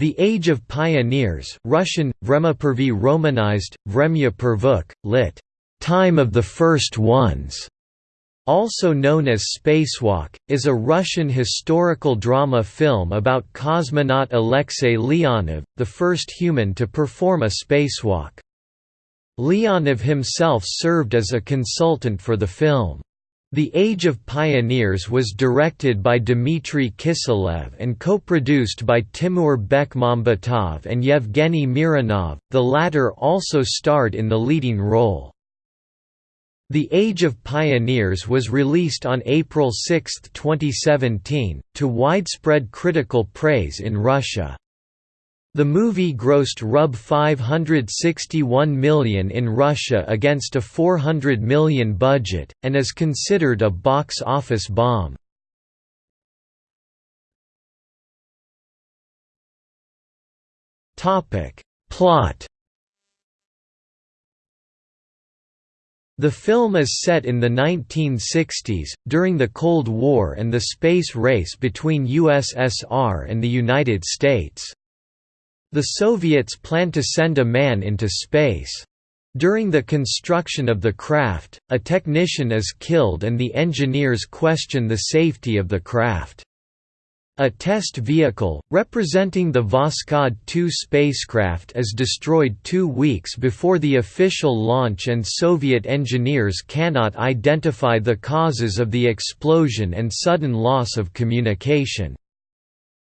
The Age of Pioneers Russian, Vremya Romanized, Vremya Pervykh, lit. Time of the First Ones, also known as Spacewalk, is a Russian historical drama film about cosmonaut Alexei Leonov, the first human to perform a spacewalk. Leonov himself served as a consultant for the film. The Age of Pioneers was directed by Dmitry Kiselev and co-produced by Timur Bekmambetov and Yevgeny Mironov, the latter also starred in the leading role. The Age of Pioneers was released on April 6, 2017, to widespread critical praise in Russia. The movie grossed Rub 561 million in Russia against a 400 million budget, and is considered a box office bomb. Plot The film is set in the 1960s, during the Cold War and the space race between USSR and the United States. The Soviets plan to send a man into space. During the construction of the craft, a technician is killed and the engineers question the safety of the craft. A test vehicle, representing the Voskhod 2 spacecraft is destroyed two weeks before the official launch and Soviet engineers cannot identify the causes of the explosion and sudden loss of communication.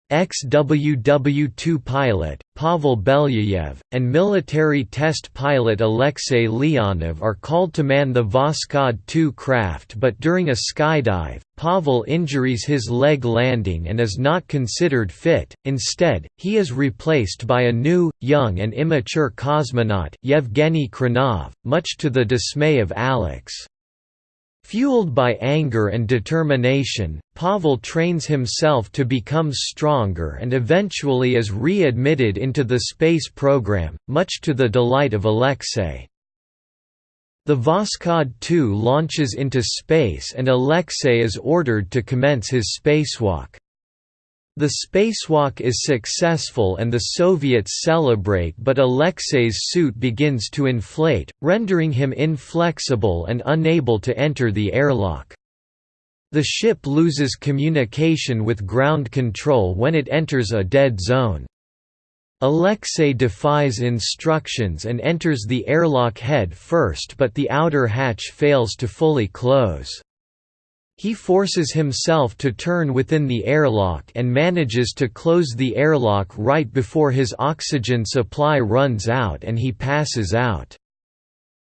Ex-WW-2 pilot, Pavel Belyayev, and military test pilot Alexei Leonov are called to man the Voskhod 2 craft but during a skydive, Pavel injures his leg landing and is not considered fit, instead, he is replaced by a new, young and immature cosmonaut Yevgeny Khrunov, much to the dismay of Alex. Fueled by anger and determination, Pavel trains himself to become stronger and eventually is re-admitted into the space program, much to the delight of Alexei. The Voskhod 2 launches into space and Alexei is ordered to commence his spacewalk. The spacewalk is successful and the Soviets celebrate but Alexei's suit begins to inflate, rendering him inflexible and unable to enter the airlock. The ship loses communication with ground control when it enters a dead zone. Alexei defies instructions and enters the airlock head first but the outer hatch fails to fully close. He forces himself to turn within the airlock and manages to close the airlock right before his oxygen supply runs out and he passes out.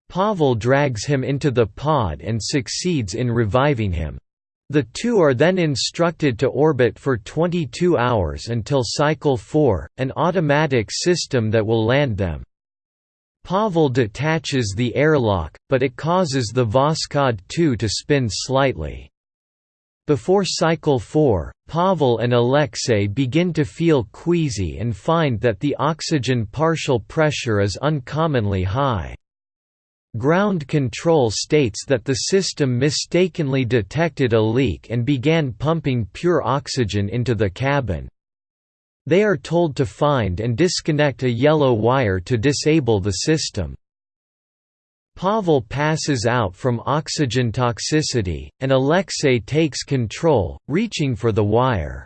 Pavel drags him into the pod and succeeds in reviving him. The two are then instructed to orbit for 22 hours until Cycle 4, an automatic system that will land them. Pavel detaches the airlock, but it causes the Voskhod 2 to spin slightly. Before cycle 4, Pavel and Alexei begin to feel queasy and find that the oxygen partial pressure is uncommonly high. Ground control states that the system mistakenly detected a leak and began pumping pure oxygen into the cabin. They are told to find and disconnect a yellow wire to disable the system. Pavel passes out from oxygen toxicity, and Alexei takes control, reaching for the wire.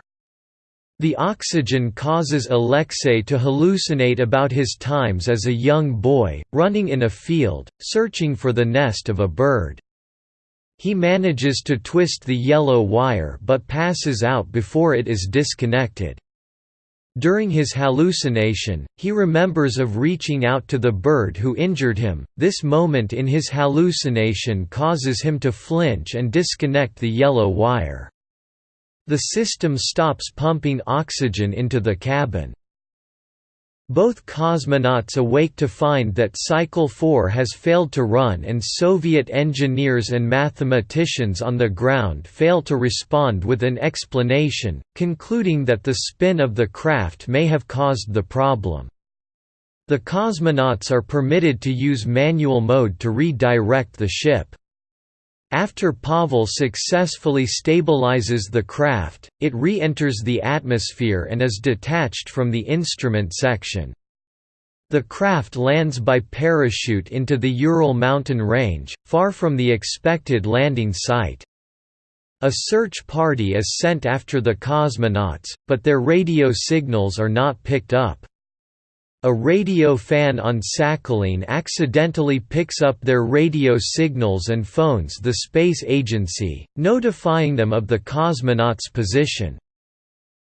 The oxygen causes Alexei to hallucinate about his times as a young boy, running in a field, searching for the nest of a bird. He manages to twist the yellow wire but passes out before it is disconnected. During his hallucination, he remembers of reaching out to the bird who injured him. This moment in his hallucination causes him to flinch and disconnect the yellow wire. The system stops pumping oxygen into the cabin. Both cosmonauts awake to find that Cycle 4 has failed to run and Soviet engineers and mathematicians on the ground fail to respond with an explanation, concluding that the spin of the craft may have caused the problem. The cosmonauts are permitted to use manual mode to redirect the ship. After Pavel successfully stabilizes the craft, it re-enters the atmosphere and is detached from the instrument section. The craft lands by parachute into the Ural mountain range, far from the expected landing site. A search party is sent after the cosmonauts, but their radio signals are not picked up. A radio fan on Sakhalin accidentally picks up their radio signals and phones the space agency, notifying them of the cosmonauts' position.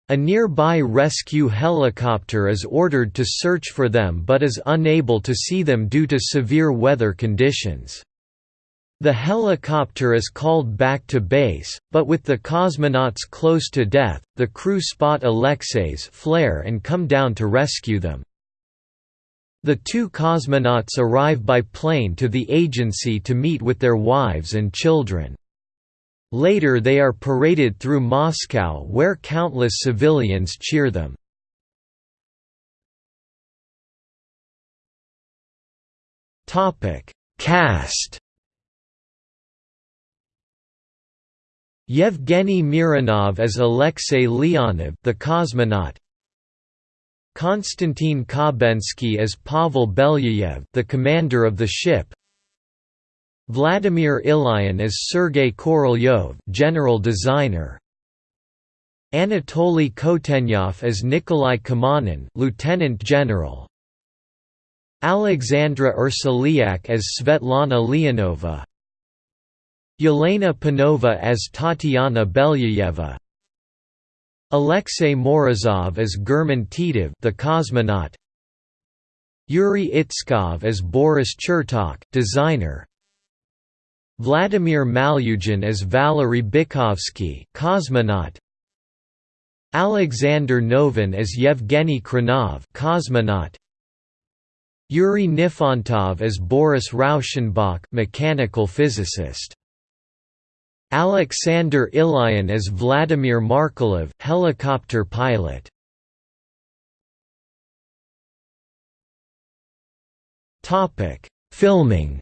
A nearby rescue helicopter is ordered to search for them but is unable to see them due to severe weather conditions. The helicopter is called back to base, but with the cosmonauts close to death, the crew spot Alexei's flare and come down to rescue them. The two cosmonauts arrive by plane to the agency to meet with their wives and children. Later they are paraded through Moscow where countless civilians cheer them. Cast Yevgeny Mironov as Alexei Leonov the cosmonaut Konstantin Khabensky as Pavel Belyayev the commander of the ship. Vladimir Ilyin as Sergei Korolyov general designer. Anatoly Kotenyov as Nikolai Kamanin lieutenant general. Alexandra Ursulyak as Svetlana Leonova. Yelena Panova as Tatiana Belyayeva Alexei Morozov as German Titov the cosmonaut. Yuri Itskov as Boris Chertok designer. Vladimir Malyugin as Valery Bykovsky cosmonaut. Alexander Novin as Yevgeny Khrunov cosmonaut. Yuri Nifontov as Boris Rauschenbach mechanical physicist Alexander Ilyin as Vladimir Markelov helicopter pilot. Topic: Filming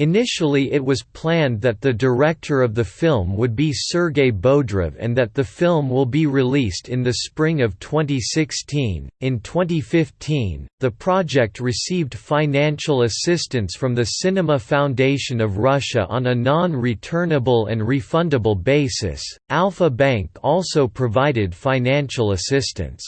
Initially it was planned that the director of the film would be Sergei Bodrov and that the film will be released in the spring of 2016. In 2015, the project received financial assistance from the Cinema Foundation of Russia on a non-returnable and refundable basis. Alfa Bank also provided financial assistance.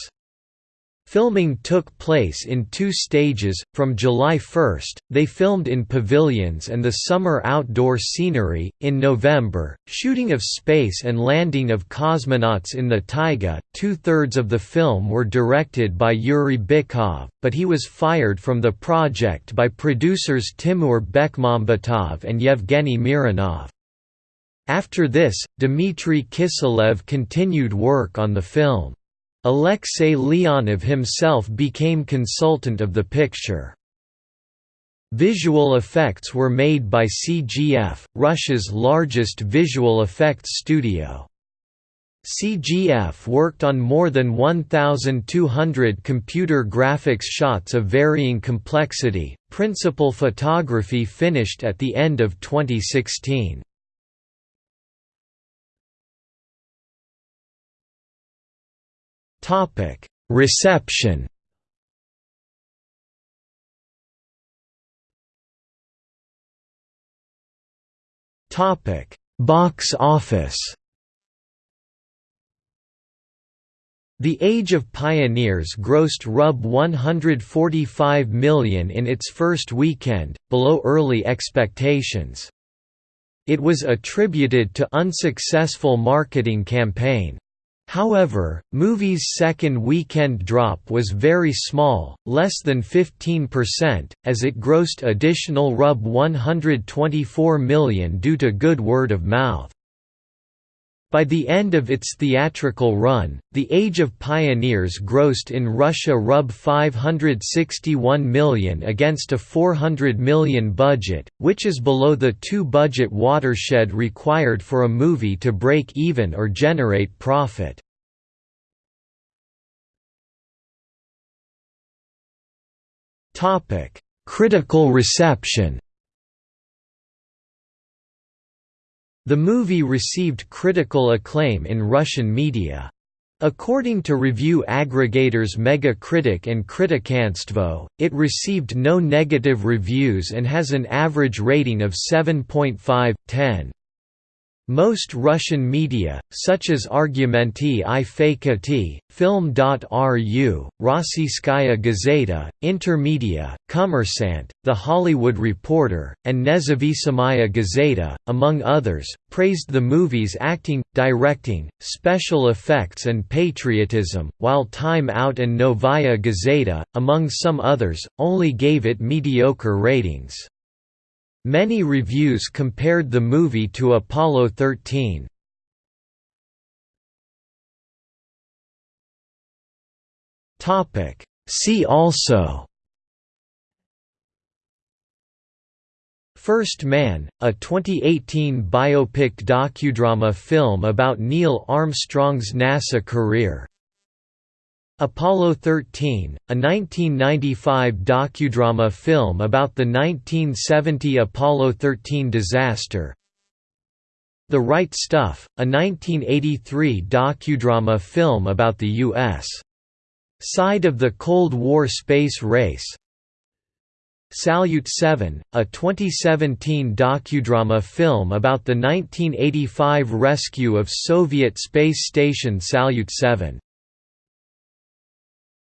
Filming took place in two stages. From July 1, they filmed in pavilions and the summer outdoor scenery. In November, shooting of space and landing of cosmonauts in the taiga. Two thirds of the film were directed by Yuri Bykov, but he was fired from the project by producers Timur Bekmambetov and Yevgeny Mironov. After this, Dmitry Kiselev continued work on the film. Alexei Leonov himself became consultant of the picture. Visual effects were made by CGF, Russia's largest visual effects studio. CGF worked on more than 1,200 computer graphics shots of varying complexity. Principal photography finished at the end of 2016. Reception. Topic: Box office. The Age of Pioneers grossed Rub 145 million in its first weekend, below early expectations. It was attributed to unsuccessful marketing campaign. However, movie's second weekend drop was very small, less than 15%, as it grossed additional Rub 124 million due to good word of mouth. By the end of its theatrical run, The Age of Pioneers grossed in Russia Rub 561 million against a 400 million budget, which is below the two-budget watershed required for a movie to break even or generate profit. Critical reception The movie received critical acclaim in Russian media. According to review aggregators Megacritic and Kritikanstvo, it received no negative reviews and has an average rating of 7.5/10. Most Russian media, such as Argumenty i Fakty, Film.ru, Rossiyskaya Gazeta, Intermedia, Kommersant, The Hollywood Reporter, and Nezavisimaya Gazeta, among others, praised the movie's acting, directing, special effects and patriotism, while Time Out and Novaya Gazeta, among some others, only gave it mediocre ratings. Many reviews compared the movie to Apollo 13. Topic. See also. First Man, a 2018 biopic docudrama film about Neil Armstrong's NASA career Apollo 13, a 1995 docudrama film about the 1970 Apollo 13 disaster. The Right Stuff, a 1983 docudrama film about the U.S. side of the Cold War space race. Salyut 7, a 2017 docudrama film about the 1985 rescue of Soviet space station Salyut 7